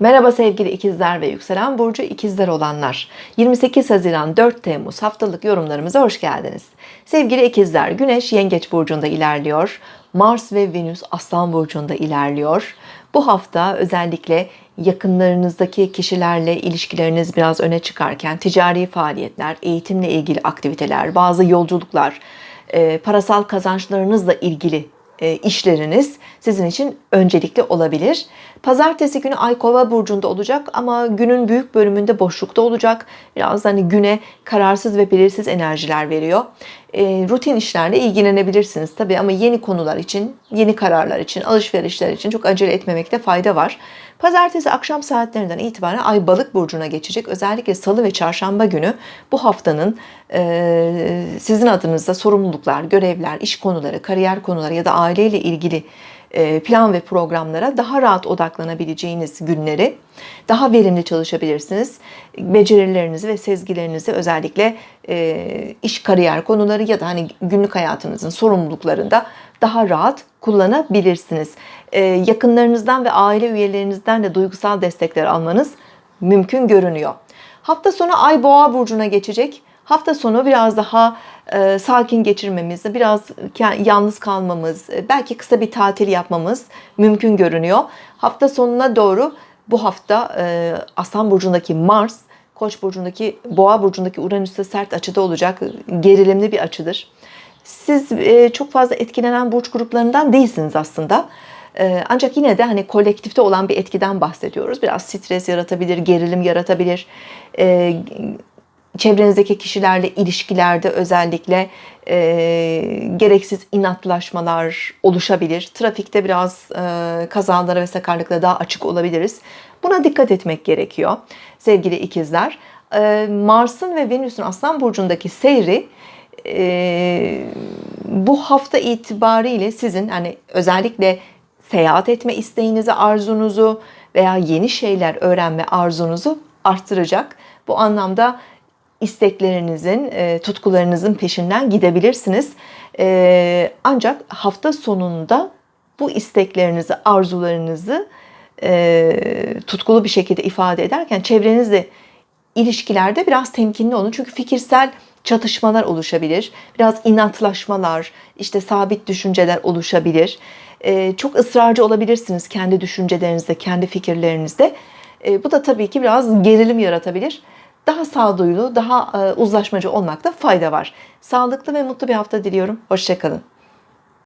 Merhaba sevgili ikizler ve yükselen burcu ikizler olanlar. 28 Haziran 4 Temmuz haftalık yorumlarımıza hoş geldiniz. Sevgili ikizler Güneş Yengeç burcunda ilerliyor. Mars ve Venüs Aslan burcunda ilerliyor. Bu hafta özellikle yakınlarınızdaki kişilerle ilişkileriniz biraz öne çıkarken ticari faaliyetler eğitimle ilgili aktiviteler bazı yolculuklar parasal kazançlarınızla ilgili işleriniz sizin için öncelikli olabilir. Pazartesi günü Ay Kova burcunda olacak ama günün büyük bölümünde boşlukta olacak. Biraz hani güne kararsız ve belirsiz enerjiler veriyor. E, rutin işlerle ilgilenebilirsiniz tabii ama yeni konular için, yeni kararlar için, alışverişler için çok acele etmemekte fayda var. Pazartesi akşam saatlerinden itibaren Ay Balık burcuna geçecek. Özellikle Salı ve Çarşamba günü bu haftanın e, sizin adınızda sorumluluklar, görevler, iş konuları, kariyer konuları ya da aileyle ilgili plan ve programlara daha rahat odaklanabileceğiniz günleri daha verimli çalışabilirsiniz. Becerilerinizi ve sezgilerinizi özellikle e, iş kariyer konuları ya da hani günlük hayatınızın sorumluluklarında daha rahat kullanabilirsiniz. E, yakınlarınızdan ve aile üyelerinizden de duygusal destekler almanız mümkün görünüyor. Hafta sonu Ay Boğa burcuna geçecek. Hafta sonu biraz daha e, sakin geçirmemiz, biraz yalnız kalmamız, e, belki kısa bir tatil yapmamız mümkün görünüyor. Hafta sonuna doğru bu hafta e, Aslan burcundaki Mars, Koç burcundaki Boğa burcundaki Uranüs'te sert açıda olacak. Gerilimli bir açıdır. Siz e, çok fazla etkilenen burç gruplarından değilsiniz aslında. E, ancak yine de hani kolektifte olan bir etkiden bahsediyoruz. Biraz stres yaratabilir, gerilim yaratabilir. Çevrenizdeki kişilerle ilişkilerde özellikle e, gereksiz inatlaşmalar oluşabilir. Trafikte biraz e, kazalara ve sakarlıklara daha açık olabiliriz. Buna dikkat etmek gerekiyor sevgili ikizler. E, Mars'ın ve Venüs'ün Aslan Burcu'ndaki seyri e, bu hafta itibariyle sizin hani özellikle seyahat etme isteğinizi, arzunuzu veya yeni şeyler öğrenme arzunuzu arttıracak. Bu anlamda isteklerinizin, e, tutkularınızın peşinden gidebilirsiniz. E, ancak hafta sonunda bu isteklerinizi, arzularınızı e, tutkulu bir şekilde ifade ederken çevrenizle ilişkilerde biraz temkinli olun. Çünkü fikirsel çatışmalar oluşabilir. Biraz inatlaşmalar, işte sabit düşünceler oluşabilir. Çok ısrarcı olabilirsiniz kendi düşüncelerinizde, kendi fikirlerinizde. Bu da tabii ki biraz gerilim yaratabilir daha sağduyulu, daha uzlaşmacı olmakta fayda var. Sağlıklı ve mutlu bir hafta diliyorum. Hoşçakalın.